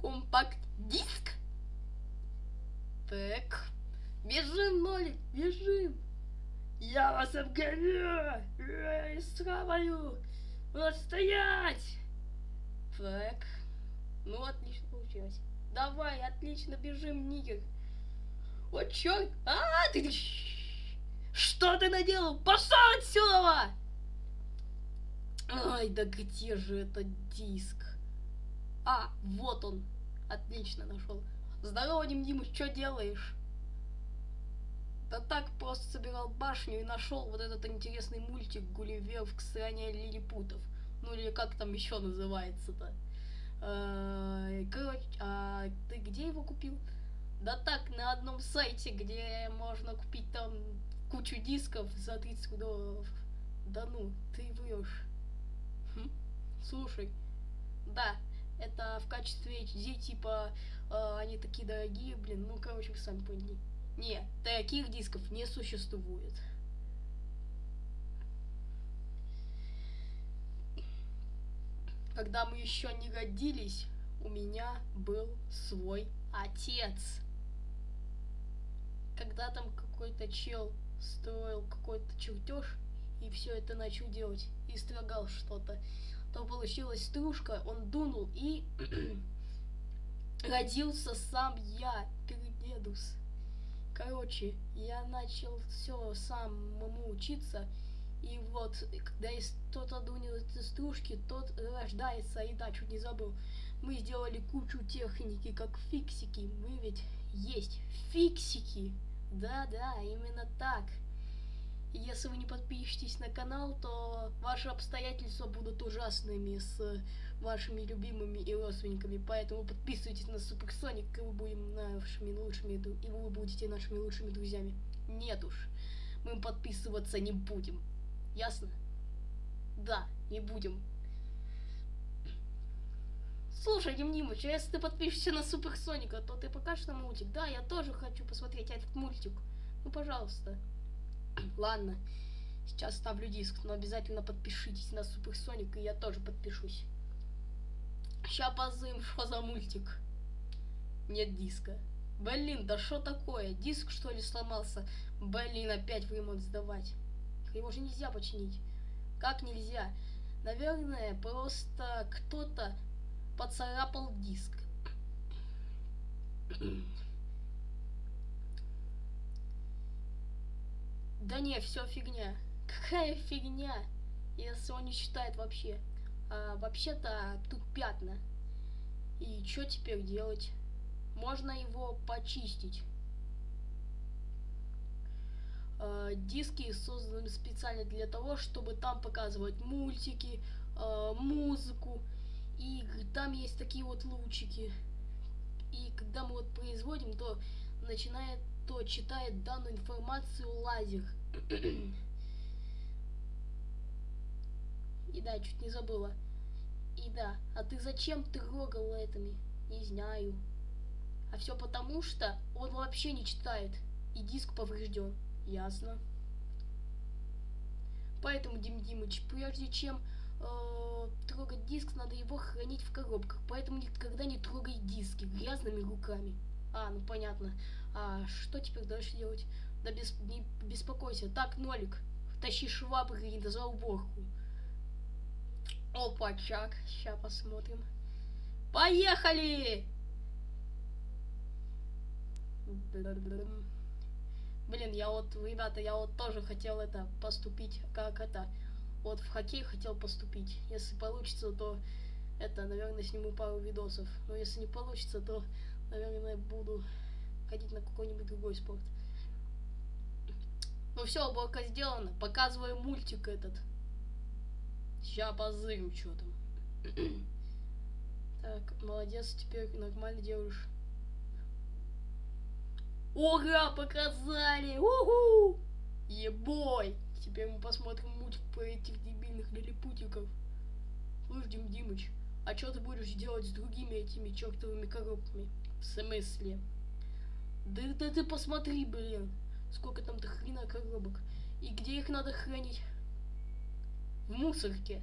компакт-диск. Так, бежим, Нолик, бежим. Я вас обгоню! Эй, схаваю! Вот стоять! Так. Ну, отлично получилось. Давай, отлично, бежим, Никер. Вот чё? А, ты... Что ты наделал? Пошел отсюда! Ай, да где же этот диск? А, вот он. Отлично нашел. Здорово, Дим Димыч, что делаешь? Да так просто собирал башню и нашел вот этот интересный мультик Гулливер в стране лилипутов. Ну или как там еще называется-то. Э, короче, а ты где его купил? Да так, на одном сайте, где можно купить там кучу дисков за 30 долларов. Да ну, ты врешь. Хм? Слушай, да, это в качестве HD, типа, э, они такие дорогие, блин, ну, короче, вы сами. Не, таких дисков не существует. Когда мы еще не родились, у меня был свой отец. Когда там какой-то чел строил какой-то чертеж и все это начал делать и строгал что-то, то получилась стружка, он дунул и родился сам я, Передедус. Короче, я начал все самому учиться, и вот, когда кто-то дунил эти стружки, тот рождается, и да, чуть не забыл. Мы сделали кучу техники, как фиксики, мы ведь есть фиксики. Да-да, именно так. Если вы не подпишетесь на канал, то ваши обстоятельства будут ужасными с вашими любимыми и родственниками. Поэтому подписывайтесь на Суперсоник, и мы будем нашими лучшими, и вы будете нашими лучшими друзьями. Нет уж, мы подписываться не будем. Ясно? Да, не будем. Слушай, Димнимыч, а если ты подпишешься на Суперсоника, то ты покажешь нам мультик? Да, я тоже хочу посмотреть этот мультик. Ну, пожалуйста. Ладно, сейчас ставлю диск, но обязательно подпишитесь на Суперсоник, и я тоже подпишусь. Ща позым, что за мультик? Нет диска. Блин, да что такое? Диск что ли сломался? Блин, опять в сдавать. Его же нельзя починить. Как нельзя? Наверное, просто кто-то поцарапал диск. Да не, все фигня. Какая фигня? Если он не считает вообще. А, Вообще-то тут пятна. И что теперь делать? Можно его почистить. А, диски созданы специально для того, чтобы там показывать мультики, а, музыку. И там есть такие вот лучики. И когда мы вот производим, то начинает, то читает данную информацию лазер. И да, чуть не забыла. И да, а ты зачем трогал этими? Не знаю. А все потому, что он вообще не читает. И диск поврежден. Ясно. Поэтому, Дим Димыч, прежде чем э, трогать диск, надо его хранить в коробках. Поэтому никогда не трогай диски грязными руками. А, ну понятно. А что теперь дальше делать? Да без, не беспокойся. Так, Нолик, тащи швабры за уборку. Опа, чак. Сейчас посмотрим. Поехали! Блин, я вот, ребята, я вот тоже хотел это поступить, как это, вот в хоккей хотел поступить. Если получится, то это, наверное, сниму пару видосов. Но если не получится, то, наверное, буду ходить на какой-нибудь другой спорт. Все, уборка сделана. Показываю мультик этот. Сейчас позырю, что там. так, молодец, теперь нормально делаешь. Ура, показали! Уху! Ебой! Теперь мы посмотрим мультик по этих дебильных лилипутиков. Слушай, Дим Димыч, а что ты будешь делать с другими этими чертовыми коробками? В смысле? Да, да ты посмотри, блин, сколько там до хрена коробок. И где их надо хранить? В мусорке.